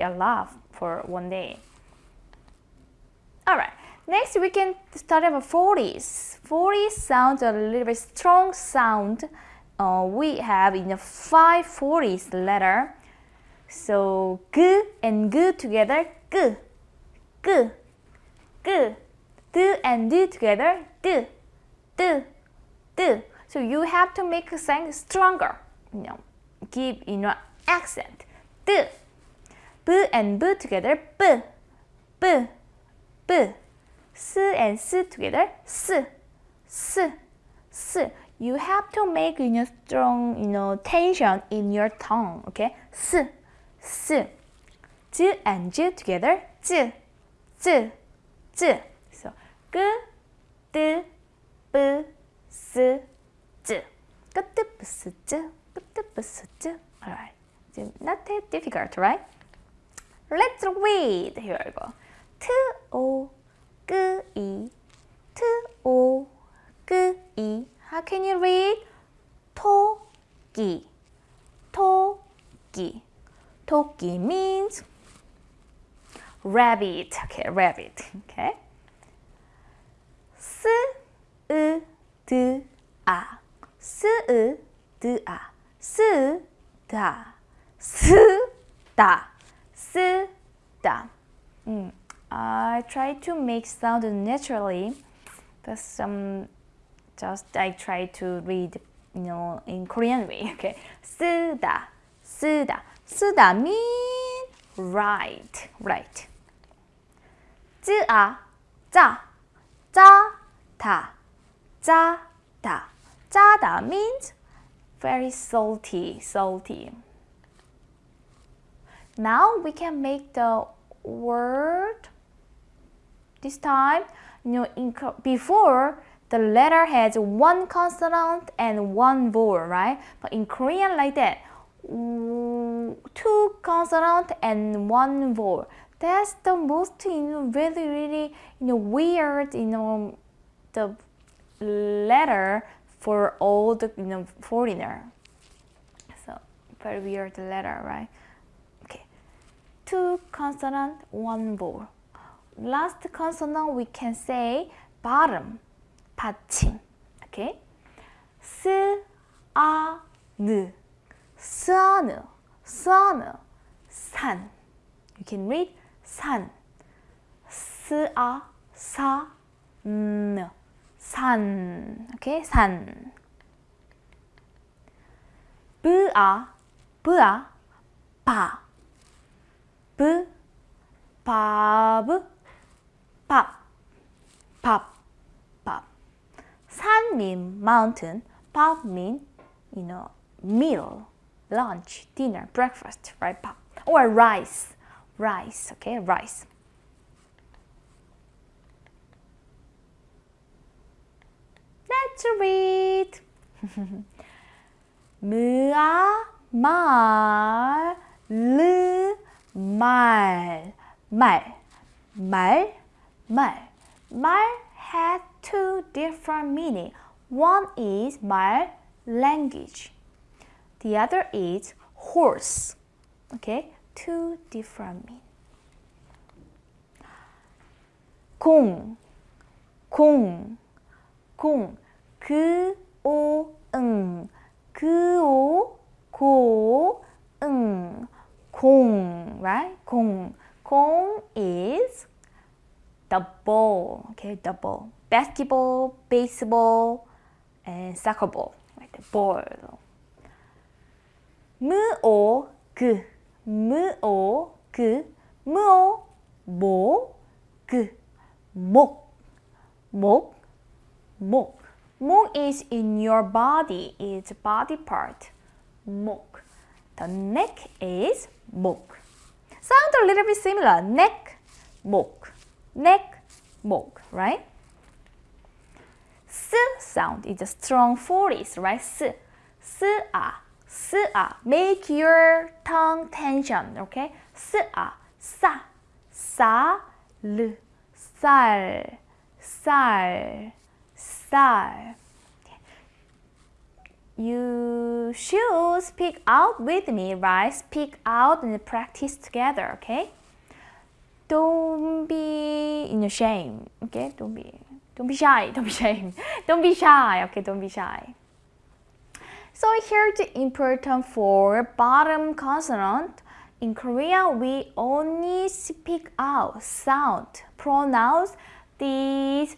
a laugh for one day. Alright, next we can start with fortis. fortis sounds a little bit strong sound. Uh, we have in the 540s letter. So g and g together, g, g, g. D and d together, d, d, d. So you have to make the sound stronger. You know, give you know accent. B and B together, B, B, B. S and S together, S, S, S. You have to make you know, strong you know, tension in your tongue, okay? S, S. J and J together, J, J, J. So, G, D, B, S, J. Alright, not that difficult, right? Let's read. G E T O G E. How can you read? 토끼 토끼 토끼 means rabbit. Okay, rabbit. Okay. 스, 으, 드, 아. 스, 으, 드, 아. 스, 다. 스, 다. 쓰다. Mm. I try to make sound naturally, but some just I try to read, you know, in Korean way. Okay, 쓰다, 쓰다, 쓰다 mean right, right. 쯔아, 짜, 짜다, 짜다, 짜다 means very salty, salty. Now we can make the word this time you know before the letter has one consonant and one vowel right? But in Korean like that two consonant and one vowel. That's the most you know really really you know weird you know the letter for all the you know foreigner. So very weird letter right two consonant, one vowel. Last consonant we can say bottom, 받침. Okay? 스, 아, 느, 스아느, 스아느, 산. You can read 산. 스아, 사, 느, 산. Okay? 산. 브아, 브아, 바. B, 밥, 밥, 밥, 밥. 산 mean mountain, 밥 mean, you know, meal, lunch, dinner, breakfast, right? 밥. Or rice, rice, okay, rice. Let's read. 무아, 말, 르, 말, 말, 말, 말. 말 has two different meaning. One is 말, language. The other is horse. Okay, two different meaning. 공, 공, 공. 그, 오, 응. 그, 오, 고, 응. 공, right? 공. 공 is the ball, okay, the ball. Basketball, baseball, and soccer ball, right? The ball. 무오, 그, 무오, 그, 무오, 모, 그, 목, 목, 목. 목 is in your body, it's body part. 목. The neck is 목. Sound a little bit similar. neck, mok. neck, mok, right? S sound is a strong fortis, right? S, s a, s a. Make your tongue tension, okay? S a, sa, sa, l, sal, sal, sal, You should speak out with me, right? Speak out and practice together, okay? Don't be in shame, okay? Don't be, don't be shy, don't be shame. Don't be shy, okay? Don't be shy. So here's the important for bottom consonant. In Korea, we only speak out sound, pronounce these